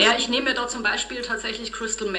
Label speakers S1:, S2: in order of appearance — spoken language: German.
S1: Ja, ich nehme mir da zum Beispiel tatsächlich Crystal Meth